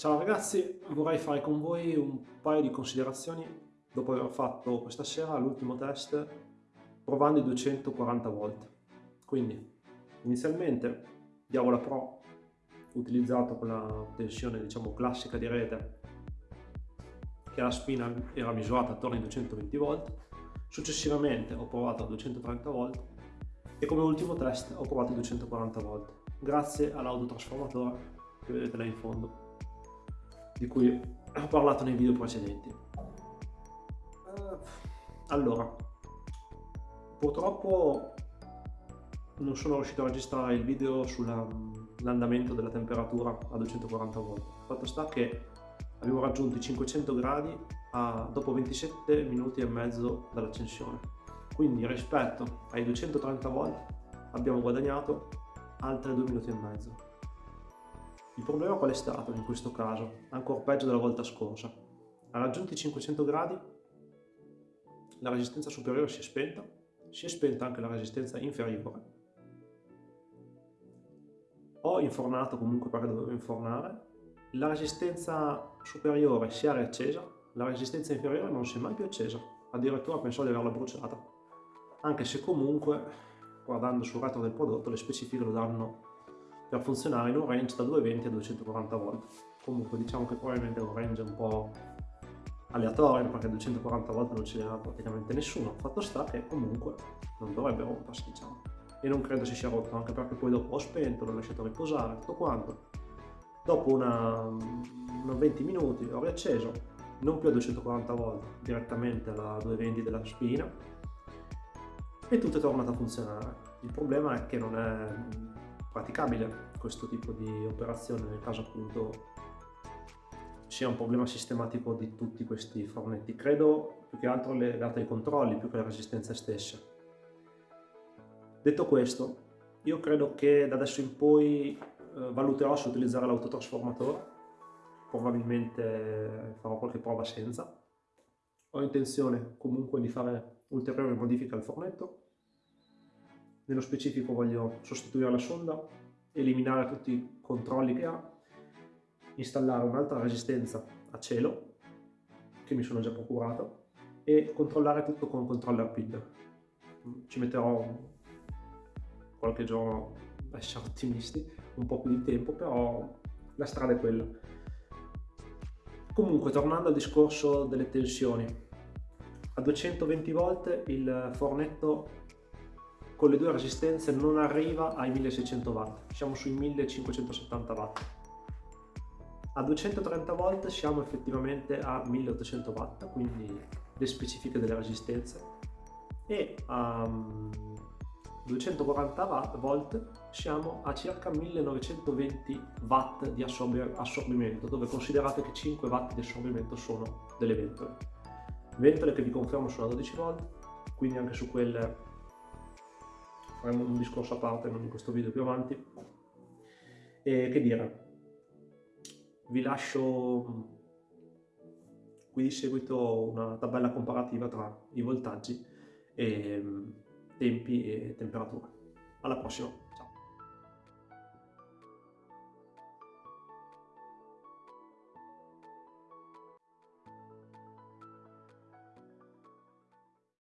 Ciao ragazzi, vorrei fare con voi un paio di considerazioni dopo aver fatto questa sera l'ultimo test provando i 240 volt. Quindi, inizialmente, Diavola Pro, utilizzato con la tensione diciamo classica di rete, che la spina era misurata attorno ai 220 volt, successivamente ho provato a 230 volt e come ultimo test ho provato i 240 volt, grazie all'autotrasformatore che vedete là in fondo di cui ho parlato nei video precedenti. Eh, allora, purtroppo non sono riuscito a registrare il video sull'andamento della temperatura a 240 volt. Fatto sta che abbiamo raggiunto i 500 gradi a, dopo 27 minuti e mezzo dall'accensione. Quindi rispetto ai 230 volt abbiamo guadagnato altri 2 minuti e mezzo. Il problema qual è stato in questo caso? Ancora peggio della volta scorsa. A raggiunti i 500 gradi la resistenza superiore si è spenta, si è spenta anche la resistenza inferiore. Ho infornato comunque perché dovevo infornare, la resistenza superiore si è riaccesa, la resistenza inferiore non si è mai più accesa, addirittura penso di averla bruciata. Anche se comunque, guardando sul retro del prodotto, le specifiche lo danno per funzionare in un range da 220 a 240 volt. Comunque diciamo che probabilmente è un range un po' aleatorio perché 240 volt non ce n'era praticamente nessuno. Fatto sta che comunque non dovrebbe rompersi diciamo. E non credo si sia rotto anche perché poi dopo ho spento, l'ho lasciato riposare, tutto quanto. Dopo una, una 20 minuti ho riacceso, non più a 240 volt, direttamente alla 220 della spina e tutto è tornato a funzionare. Il problema è che non è praticabile questo tipo di operazione nel caso appunto sia un problema sistematico di tutti questi fornetti. Credo più che altro legato ai controlli più che alle resistenze stesse. Detto questo, io credo che da adesso in poi eh, valuterò se utilizzare l'autotrasformatore, probabilmente farò qualche prova senza. Ho intenzione comunque di fare ulteriori modifiche al fornetto nello specifico voglio sostituire la sonda, eliminare tutti i controlli che ha, installare un'altra resistenza a cielo, che mi sono già procurato, e controllare tutto con controller PID. Ci metterò qualche giorno a essere ottimisti, un po' più di tempo, però la strada è quella. Comunque, tornando al discorso delle tensioni, a 220 volt il fornetto con le due resistenze non arriva ai 1600 watt, siamo sui 1570 watt. A 230 volt siamo effettivamente a 1800 watt, quindi le specifiche delle resistenze, e a 240 volt siamo a circa 1920 watt di assorbimento, dove considerate che 5 watt di assorbimento sono delle ventole. Ventole che vi confermo sono a 12 volt, quindi anche su quelle faremo un discorso a parte non in questo video più avanti. E che dire? Vi lascio qui di seguito una tabella comparativa tra i voltaggi e tempi e temperature. Alla prossima